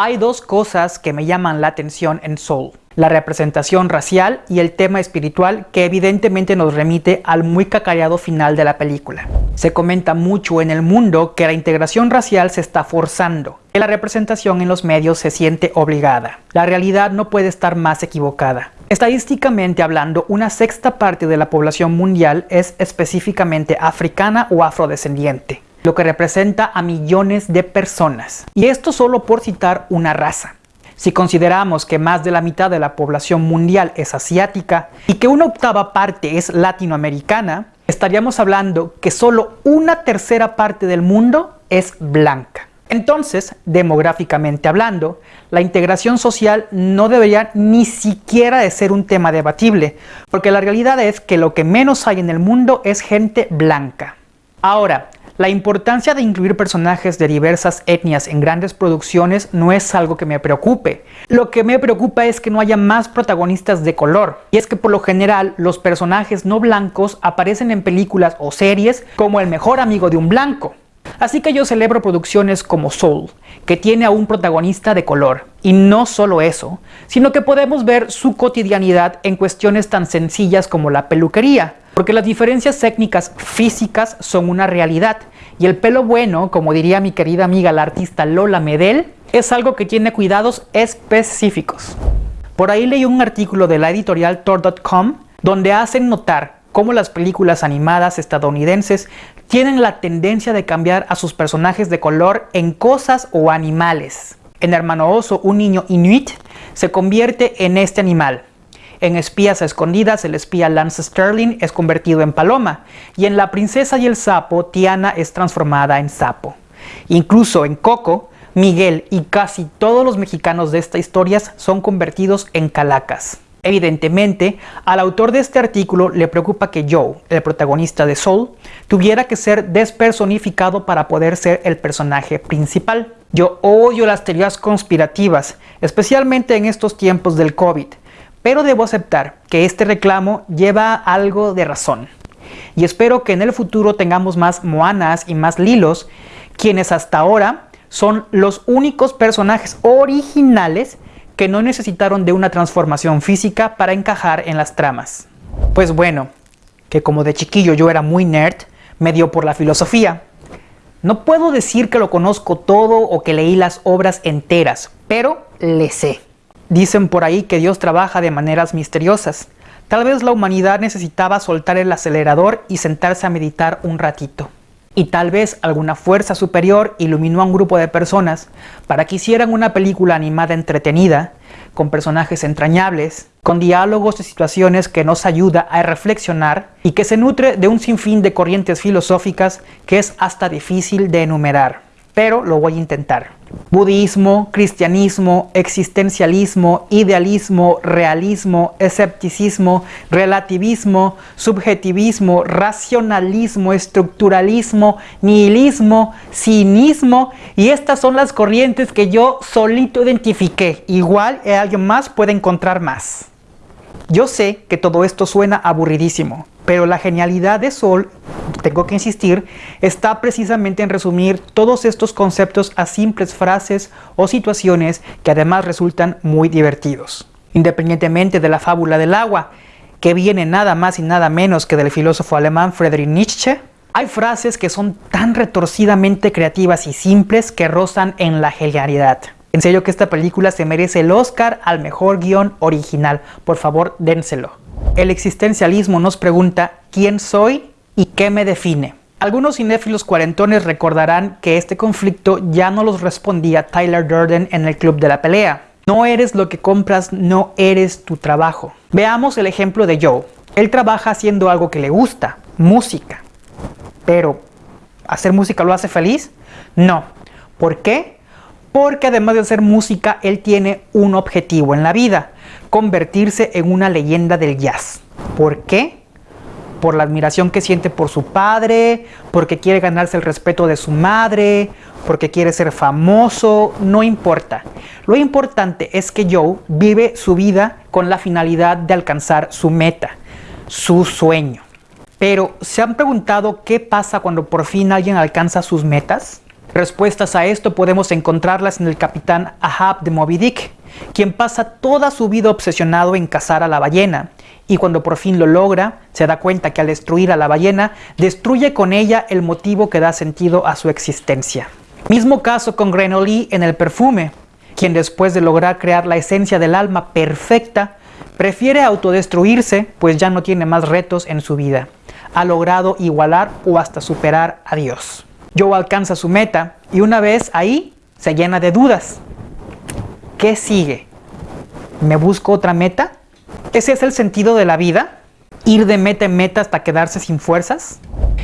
Hay dos cosas que me llaman la atención en Soul. La representación racial y el tema espiritual que evidentemente nos remite al muy cacareado final de la película. Se comenta mucho en el mundo que la integración racial se está forzando, que la representación en los medios se siente obligada. La realidad no puede estar más equivocada. Estadísticamente hablando, una sexta parte de la población mundial es específicamente africana o afrodescendiente, lo que representa a millones de personas. Y esto solo por citar una raza. Si consideramos que más de la mitad de la población mundial es asiática y que una octava parte es latinoamericana, estaríamos hablando que solo una tercera parte del mundo es blanca. Entonces, demográficamente hablando, la integración social no debería ni siquiera de ser un tema debatible, porque la realidad es que lo que menos hay en el mundo es gente blanca. Ahora, la importancia de incluir personajes de diversas etnias en grandes producciones no es algo que me preocupe. Lo que me preocupa es que no haya más protagonistas de color. Y es que por lo general los personajes no blancos aparecen en películas o series como el mejor amigo de un blanco. Así que yo celebro producciones como Soul, que tiene a un protagonista de color. Y no solo eso, sino que podemos ver su cotidianidad en cuestiones tan sencillas como la peluquería, porque las diferencias técnicas físicas son una realidad. Y el pelo bueno, como diría mi querida amiga la artista Lola Medel, es algo que tiene cuidados específicos. Por ahí leí un artículo de la editorial Tor.com donde hacen notar cómo las películas animadas estadounidenses tienen la tendencia de cambiar a sus personajes de color en cosas o animales. En Hermano Oso, un niño inuit se convierte en este animal. En Espías Escondidas, el espía Lance Sterling es convertido en paloma. Y en La Princesa y el Sapo, Tiana es transformada en sapo. Incluso en Coco, Miguel y casi todos los mexicanos de esta historia son convertidos en calacas. Evidentemente, al autor de este artículo le preocupa que Joe, el protagonista de Soul, tuviera que ser despersonificado para poder ser el personaje principal. Yo odio las teorías conspirativas, especialmente en estos tiempos del COVID, pero debo aceptar que este reclamo lleva algo de razón. Y espero que en el futuro tengamos más Moanas y más Lilos, quienes hasta ahora son los únicos personajes originales que no necesitaron de una transformación física para encajar en las tramas. Pues bueno, que como de chiquillo yo era muy nerd, me dio por la filosofía. No puedo decir que lo conozco todo o que leí las obras enteras, pero le sé. Dicen por ahí que Dios trabaja de maneras misteriosas. Tal vez la humanidad necesitaba soltar el acelerador y sentarse a meditar un ratito y tal vez alguna fuerza superior iluminó a un grupo de personas para que hicieran una película animada entretenida, con personajes entrañables, con diálogos y situaciones que nos ayuda a reflexionar y que se nutre de un sinfín de corrientes filosóficas que es hasta difícil de enumerar pero lo voy a intentar. Budismo, cristianismo, existencialismo, idealismo, realismo, escepticismo, relativismo, subjetivismo, racionalismo, estructuralismo, nihilismo, cinismo y estas son las corrientes que yo solito identifiqué. Igual alguien más puede encontrar más. Yo sé que todo esto suena aburridísimo, pero la genialidad de Sol, tengo que insistir, está precisamente en resumir todos estos conceptos a simples frases o situaciones que además resultan muy divertidos. Independientemente de la fábula del agua, que viene nada más y nada menos que del filósofo alemán Friedrich Nietzsche, hay frases que son tan retorcidamente creativas y simples que rozan en la genialidad. En serio que esta película se merece el Oscar al mejor guion original. Por favor, dénselo. El existencialismo nos pregunta ¿quién soy y qué me define? Algunos cinéfilos cuarentones recordarán que este conflicto ya no los respondía Tyler Durden en el Club de la Pelea. No eres lo que compras, no eres tu trabajo. Veamos el ejemplo de Joe. Él trabaja haciendo algo que le gusta, música. Pero, ¿hacer música lo hace feliz? No. ¿Por qué? Porque además de hacer música, él tiene un objetivo en la vida, convertirse en una leyenda del jazz. ¿Por qué? Por la admiración que siente por su padre, porque quiere ganarse el respeto de su madre, porque quiere ser famoso, no importa. Lo importante es que Joe vive su vida con la finalidad de alcanzar su meta, su sueño. Pero, ¿se han preguntado qué pasa cuando por fin alguien alcanza sus metas? Respuestas a esto podemos encontrarlas en el capitán Ahab de Moby Dick, quien pasa toda su vida obsesionado en cazar a la ballena, y cuando por fin lo logra, se da cuenta que al destruir a la ballena, destruye con ella el motivo que da sentido a su existencia. Mismo caso con Grenoli en el perfume, quien después de lograr crear la esencia del alma perfecta, prefiere autodestruirse pues ya no tiene más retos en su vida. Ha logrado igualar o hasta superar a Dios. Joe alcanza su meta y una vez ahí se llena de dudas. ¿Qué sigue? ¿Me busco otra meta? ¿Ese es el sentido de la vida? ¿Ir de meta en meta hasta quedarse sin fuerzas?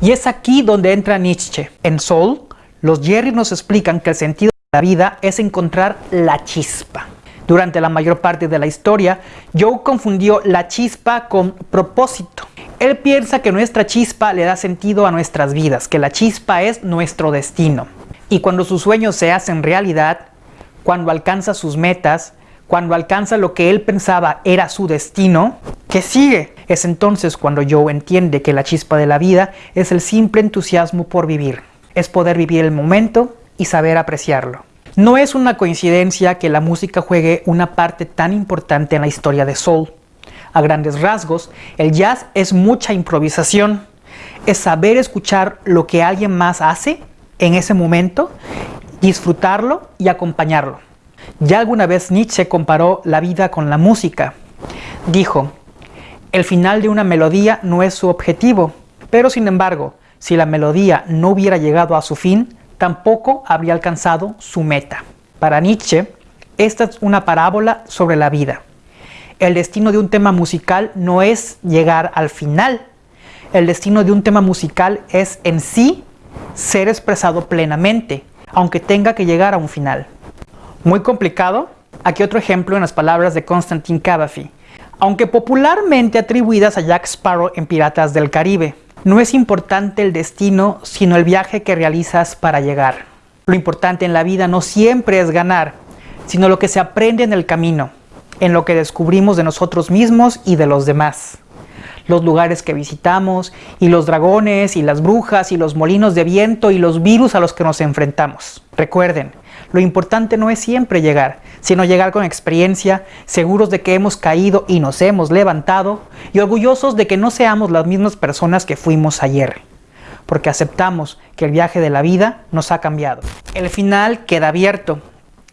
Y es aquí donde entra Nietzsche. En Soul, los Jerry nos explican que el sentido de la vida es encontrar la chispa. Durante la mayor parte de la historia, Joe confundió la chispa con propósito. Él piensa que nuestra chispa le da sentido a nuestras vidas, que la chispa es nuestro destino. Y cuando sus sueños se hacen realidad, cuando alcanza sus metas, cuando alcanza lo que él pensaba era su destino, ¿qué sigue? Es entonces cuando Joe entiende que la chispa de la vida es el simple entusiasmo por vivir, es poder vivir el momento y saber apreciarlo. No es una coincidencia que la música juegue una parte tan importante en la historia de Soul. A grandes rasgos, el jazz es mucha improvisación, es saber escuchar lo que alguien más hace en ese momento, disfrutarlo y acompañarlo. Ya alguna vez Nietzsche comparó la vida con la música. Dijo, el final de una melodía no es su objetivo, pero sin embargo, si la melodía no hubiera llegado a su fin, tampoco habría alcanzado su meta. Para Nietzsche, esta es una parábola sobre la vida. El destino de un tema musical no es llegar al final. El destino de un tema musical es en sí ser expresado plenamente, aunque tenga que llegar a un final. Muy complicado. Aquí otro ejemplo en las palabras de Constantine Cavafy. Aunque popularmente atribuidas a Jack Sparrow en Piratas del Caribe, no es importante el destino, sino el viaje que realizas para llegar. Lo importante en la vida no siempre es ganar, sino lo que se aprende en el camino, en lo que descubrimos de nosotros mismos y de los demás. Los lugares que visitamos, y los dragones, y las brujas, y los molinos de viento, y los virus a los que nos enfrentamos. Recuerden, lo importante no es siempre llegar, sino llegar con experiencia, seguros de que hemos caído y nos hemos levantado, y orgullosos de que no seamos las mismas personas que fuimos ayer, porque aceptamos que el viaje de la vida nos ha cambiado. El final queda abierto,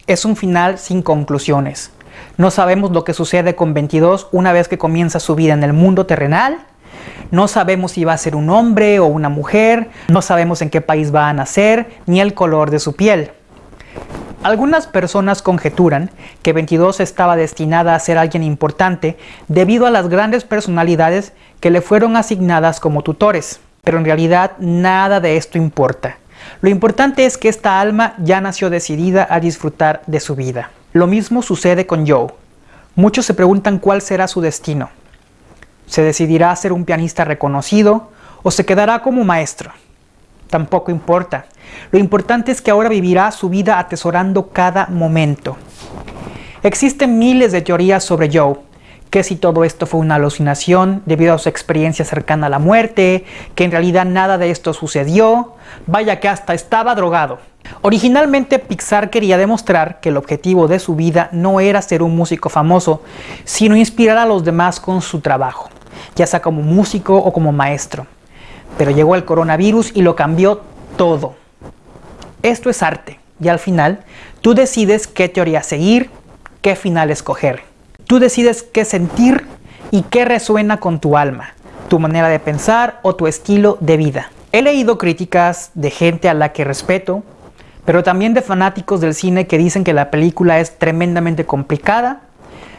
es un final sin conclusiones. No sabemos lo que sucede con 22 una vez que comienza su vida en el mundo terrenal, no sabemos si va a ser un hombre o una mujer, no sabemos en qué país va a nacer, ni el color de su piel. Algunas personas conjeturan que 22 estaba destinada a ser alguien importante debido a las grandes personalidades que le fueron asignadas como tutores, pero en realidad nada de esto importa. Lo importante es que esta alma ya nació decidida a disfrutar de su vida. Lo mismo sucede con Joe. Muchos se preguntan cuál será su destino. ¿Se decidirá a ser un pianista reconocido o se quedará como maestro? tampoco importa. Lo importante es que ahora vivirá su vida atesorando cada momento. Existen miles de teorías sobre Joe, que si todo esto fue una alucinación debido a su experiencia cercana a la muerte, que en realidad nada de esto sucedió, vaya que hasta estaba drogado. Originalmente Pixar quería demostrar que el objetivo de su vida no era ser un músico famoso, sino inspirar a los demás con su trabajo, ya sea como músico o como maestro. Pero llegó el coronavirus y lo cambió todo. Esto es arte y al final tú decides qué teoría seguir, qué final escoger. Tú decides qué sentir y qué resuena con tu alma, tu manera de pensar o tu estilo de vida. He leído críticas de gente a la que respeto, pero también de fanáticos del cine que dicen que la película es tremendamente complicada,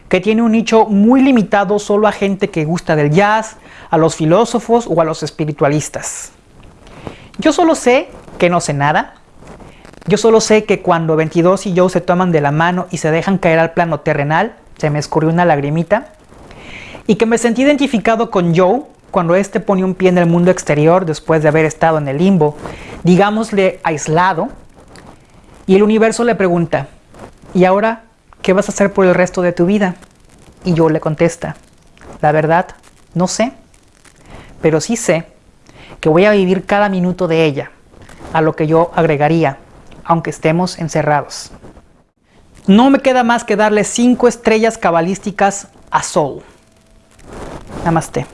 que tiene un nicho muy limitado solo a gente que gusta del jazz, a los filósofos o a los espiritualistas. Yo solo sé que no sé nada. Yo solo sé que cuando 22 y Joe se toman de la mano y se dejan caer al plano terrenal, se me escurrió una lagrimita. Y que me sentí identificado con Joe cuando éste pone un pie en el mundo exterior después de haber estado en el limbo, digámosle aislado. Y el universo le pregunta, ¿y ahora qué vas a hacer por el resto de tu vida? Y Joe le contesta, la verdad, no sé pero sí sé que voy a vivir cada minuto de ella, a lo que yo agregaría, aunque estemos encerrados. No me queda más que darle 5 estrellas cabalísticas a Soul. Namaste.